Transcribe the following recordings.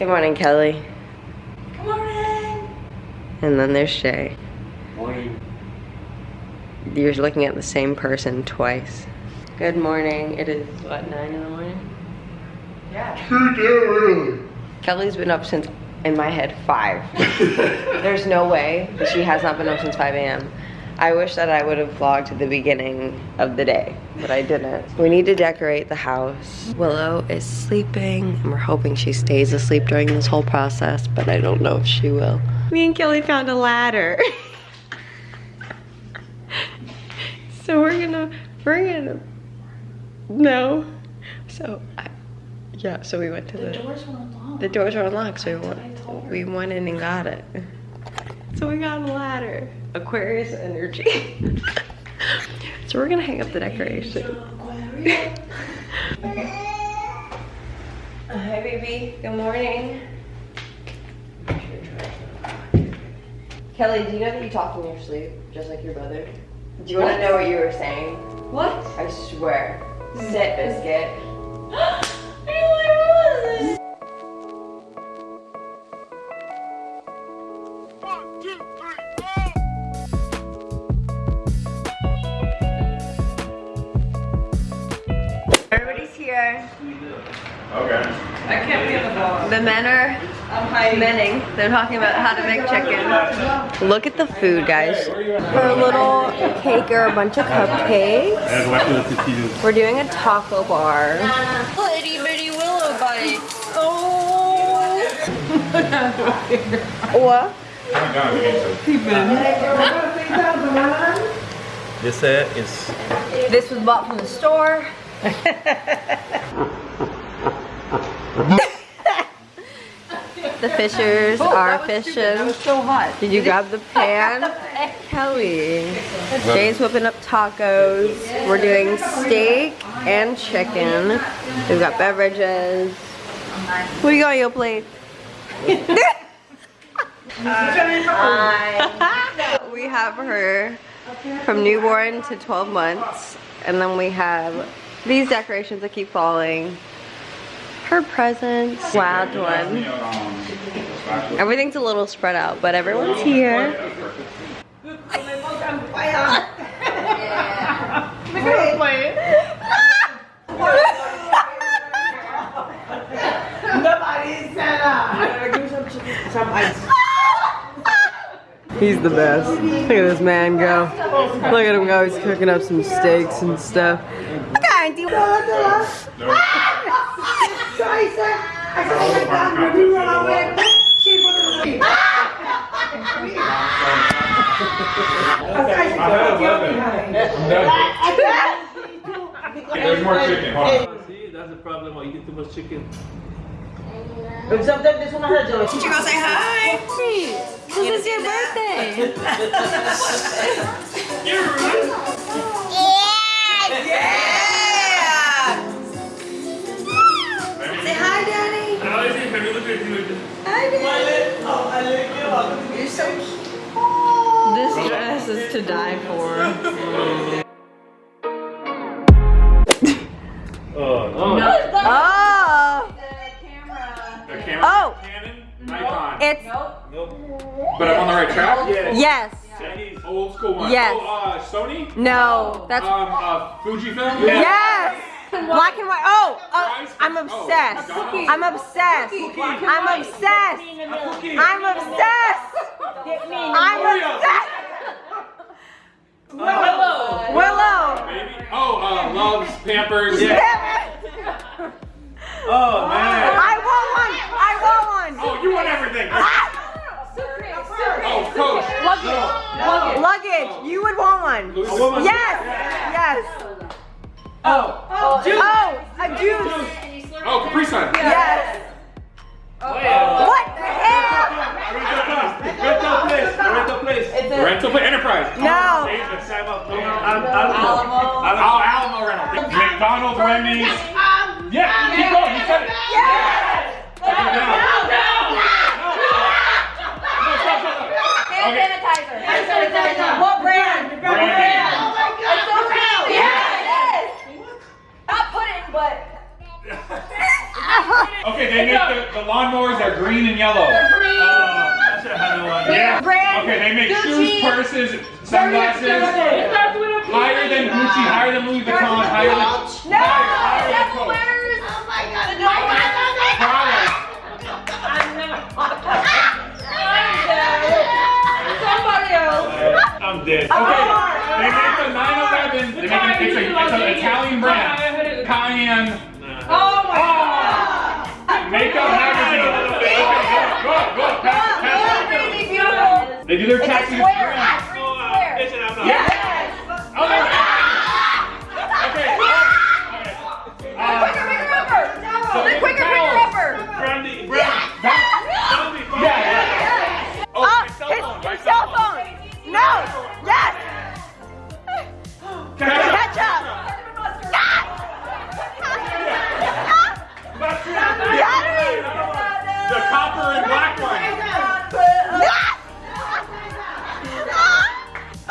Good morning, Kelly. Good morning. And then there's Shay. Morning. You're looking at the same person twice. Good morning. It is, what, 9 in the morning? Yeah. Too damn early. Kelly's been up since, in my head, 5. There's no way that she has not been up since 5 a.m. I wish that I would have vlogged at the beginning of the day, but I didn't. We need to decorate the house. Willow is sleeping, and we're hoping she stays asleep during this whole process, but I don't know if she will. Me and Kelly found a ladder. so we're gonna, we're gonna, no. So, I, yeah, so we went to the, The doors were unlocked. the doors are unlocked, so we That's what I went, we went in and got it. So we got a ladder. Aquarius energy. so we're gonna hang up the decoration. Hi baby, good morning. Kelly, do you know that you talk in your sleep, just like your brother? Do you wanna know what you were saying? What? I swear. Sit, biscuit. the men are I'm menning. They're talking about how to make chicken. Look at the food, guys. For a little cake or a bunch of cupcakes. We're doing a taco bar. Itty bitty willow bites. Oh. what? This uh, is This was bought from the store. the fishers are fishing. so hot. Did you grab the pan? Kelly. Jay's whipping up tacos. We're doing steak and chicken. We've got beverages. What do you got on your plate? we have her from newborn to 12 months. And then we have these decorations that keep falling. Her presents. Wild one. Everything's a little spread out, but everyone's here. He's the best. Look at this man go. Look at him go. He's cooking up some steaks and stuff. There's more chicken. Hold on. see that's the problem of eating too much chicken. Did you go say hi? This is your birthday. Say hi, Daddy. Hi, Daddy. You're so cute. This dress is to die for. Oh, Oh! The camera. Oh. Canon. Nikon. It's nope. But I'm on the right track. yes. Chinese. Old school one. Yes. Oh, uh, Sony. No. That's Um, uh, Fujifilm. yes. Black and white. Oh, uh, Fries? I'm Oh, obsessed. McDonald's. I'm obsessed. I'm obsessed. I'm obsessed. I'm obsessed. Willow. Willow. Baby. Oh, uh, loves Pampers. Oh man. I want one. I want one. Oh, you want everything. Oh, Coach. Luggage. You would want one. Yes. Yes. McDonald's, Wendy's. Yeah, keep going. You said it. Yes. Take it down. No, stop, stop, stop. Okay. sanitizer. What brand? Brand. Oh my god. It's so cute. Yeah, it is. Not pudding, but. Okay, they make the, the lawnmowers are green and yellow. Oh, I should have had no idea. Yeah. Brand Okay, they make shoes, Gucci. purses, sunglasses. Higher than Gucci, higher than Louis Vuitton, higher than No, higher than that's Coach. winners. Oh my god. Prada. Somebody else. I'm dead. Okay, they make the 911. They make an, it's, a, it's an Italian brand. Cayenne Oh my ah. god. makeup magazine. Okay, go, go, go, pass it, pass it. Really beautiful. They do their It's square.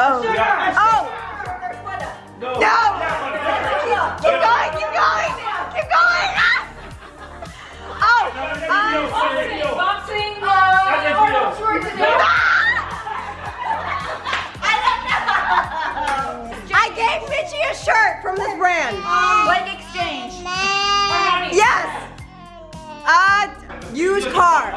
Oh. Oh. No. No. Keep going. Keep going. Keep going. Oh. Um, Boxing. I gave Mitchie a shirt from this brand. Like exchange. Yes. Uh, used car.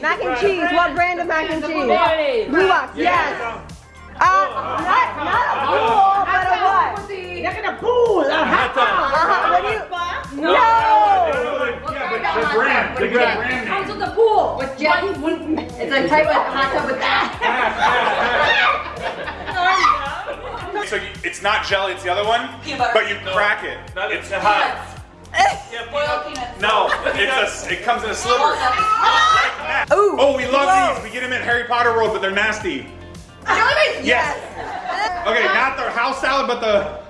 Cheese. Mac and cheese. What brand of mac and cheese? Blue Box. Yes. Uh, not not a pool, but a what? Look at the pool. A hot tub. Uh-huh. What do you? No. Yeah, but the brand. They got brand name. with the pool. With jelly. It's a type of hot tub with that. So you, it's not jelly, it's the other one, but you crack it. Not It's it's hot. Yeah, peanut. no, it's a, it comes in a sliver. Ooh. Oh, we love Whoa. these. We get them at Harry Potter World, but they're nasty. Yes. Yes. Okay, not the house salad, but the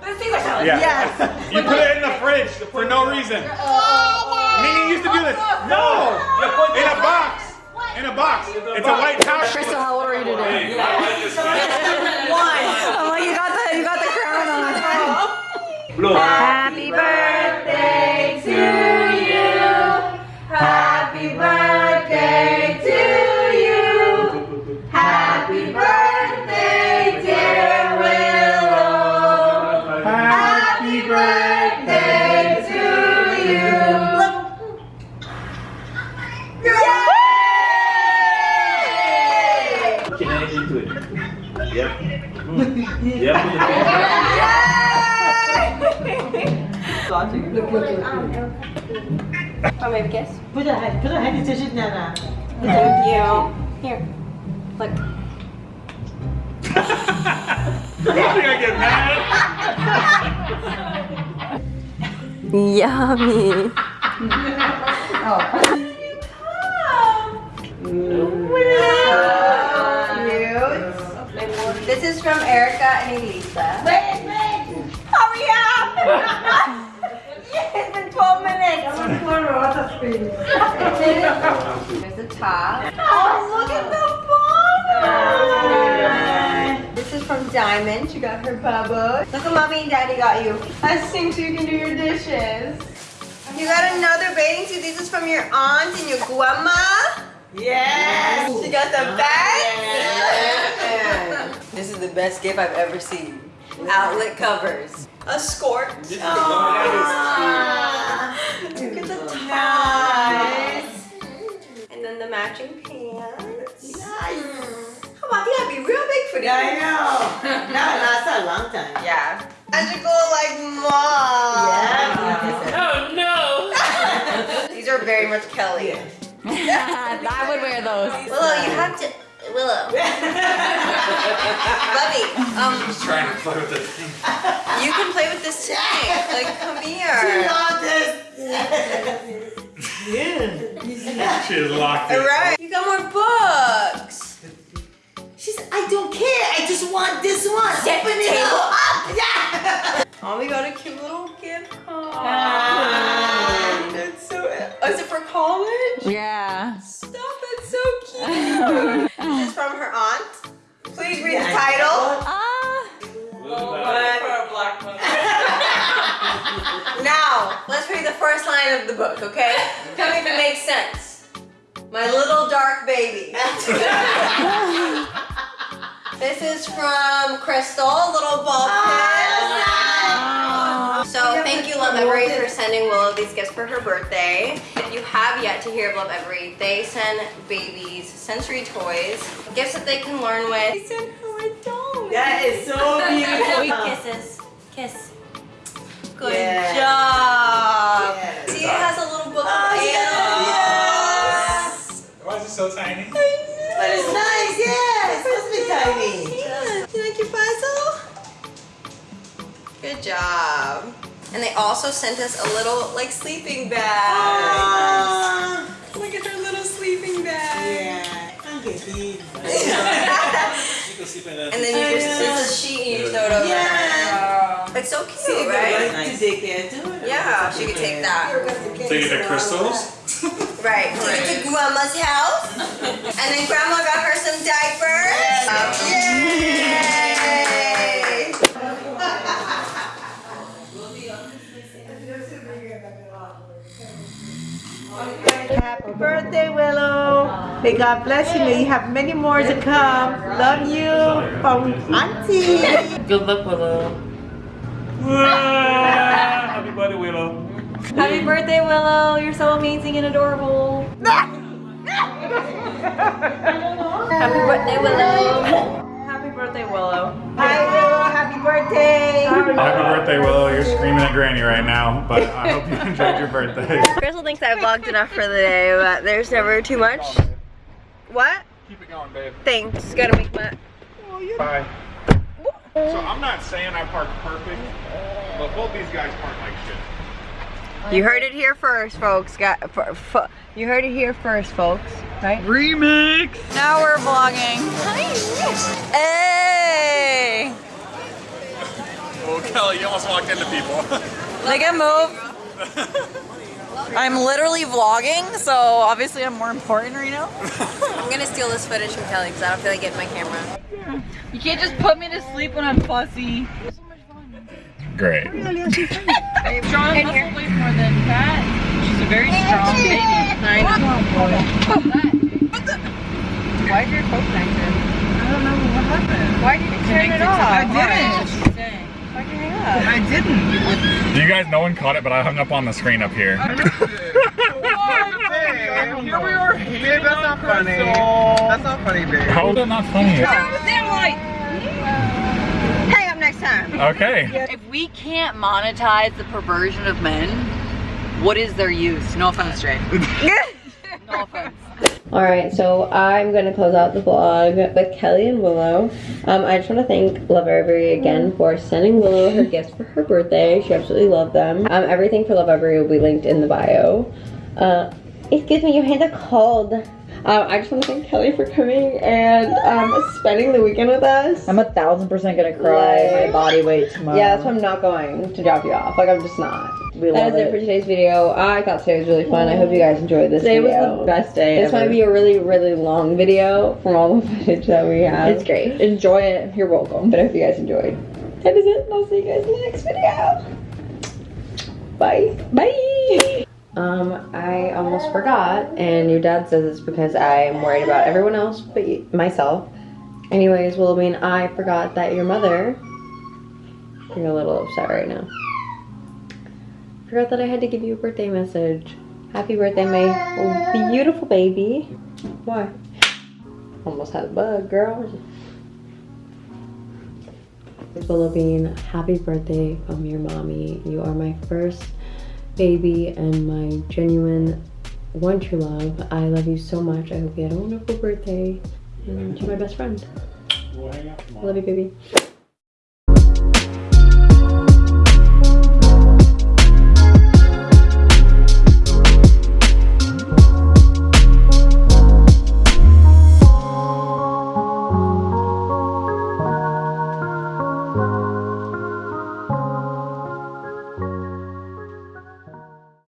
yeah. Yes. You put it in the fridge for no reason. Oh, Mimi used to do this. No, in a box. In a box. It's a white pouch. Crystal, how old are you today? Hey, I like. Oh, you got the you got the crown on. Happy birthday You think I get mad? Yummy. Cute. This is from Erica and Elisa. Wait, wait. Hurry up! it's been 12 minutes. There's the top. Diamond. She got her bubble. Look what mommy and daddy got you. A sink so you can do your dishes. You got another bathing suit. This is from your aunt and your grandma. Yes. She got the bag. This is the best gift I've ever seen. Outlet covers. A skirt. This is the Look at the ties. And then the matching pants. Nice. How about they gotta be real big for Yeah, I these? know. That lasts a long time. Yeah. Magical like mom. Yeah. Oh no. These are very much Kelly. I would wear those. Willow, you have to. Willow. Buddy, um, Just trying to play with this thing. you can play with this tank. Like, come She here. loves this. Yeah. She is locked in. Alright. You got more books. She's table. Oh, we got a cute little gift card. It's so. Oh, is it for college? Yeah. Stop! It's so cute. this is from her aunt. Please read the title. Ah. Now, let's read the first line of the book, okay? Tell me if it makes sense. My little dark baby. this is from Crystal, little ball oh, pin. So thank you, Lovevery, for sending Willow these gifts for her birthday. If you have yet to hear of Lovevery, they send babies sensory toys, gifts that they can learn with. They send her a doll. That is so beautiful. Kisses. Kiss. Good Yes. job. Good job. And they also sent us a little, like, sleeping bag. Ah, Look at her little sleeping bag. yeah. I'm getting. And then you just, it's a sheet and you throw it over. Yeah. It's so cute, See, right? right? To daycare. Yeah, she could take that. Take it to crystals. Right. Took it to grandma's house. and then grandma got her some diapers. Yay! Happy birthday, Willow. May God bless you. May you have many more to come. Love you from Auntie. Good luck, Willow. Happy birthday, Willow. Happy birthday, Willow. You're so amazing and adorable. Happy birthday, Willow. Happy birthday, Willow. Hi, Willow. Happy birthday. Happy birthday, Willow. You're screaming at Granny right now, but I hope you enjoyed your birthday. Crystal thinks I vlogged enough for the day, but there's never too much. What? Keep it going, babe. Thanks. Gotta make my. Bye. So I'm not saying I parked perfect, but both these guys park like shit. You heard it here first, folks. Got f- f- you heard it here first, folks. Right? Remix. Now we're vlogging. Hey! Oh, Kelly, you almost walked into people. Make a move. I'm literally vlogging, so obviously I'm more important right now. I'm gonna steal this footage from Kelly because I don't feel like getting my camera. You can't just put me to sleep when I'm fussy. Great. Strong muscle weighs more than fat. She's a very strong baby. I Why did your Coke connected? I don't know what happened. Why did you turn it off? I didn't. Why did you hang up? I didn't. You guys, no one caught it, but I hung up on the screen up here. Here we are. Babe, that's not funny. That's not funny, babe. How is that not funny? Hang up next time. Okay. If we can't monetize the perversion of men, what is their use? No offense, Jay. No offense. All right, so I'm gonna close out the vlog with Kelly and Willow. Um, I just want to thank Lovevery again for sending Willow her gifts for her birthday. She absolutely loved them. Um, everything for Lovevery will be linked in the bio. Uh, excuse me, your hands are cold. Um, I just want to thank Kelly for coming and um, spending the weekend with us. I'm a thousand percent gonna cry Like- my body weight tomorrow. yeah, that's why I'm not going to drop you off. Like, I'm just not. We That is it it. for today's video. I thought today was really fun. I hope you guys enjoyed this Today was video. the best day This ever. might be a really, really long video from all the footage that we have. It's great. Enjoy it. You're welcome. But I hope you guys enjoyed. That is it. and I'll see you guys in the next video. Bye. Bye. Um, I almost forgot, and your dad says it's because I'm worried about everyone else but myself. Anyways, Willoughby and I forgot that your mother. You're a little upset right now. Forgot that I had to give you a birthday message. Happy birthday, my oh, beautiful baby. Why? Almost had a bug, girl. Willow Bean, happy birthday from your mommy. You are my first baby and my genuine one true love. I love you so much. I hope you had a wonderful birthday. And you're my best friend. Love you, baby.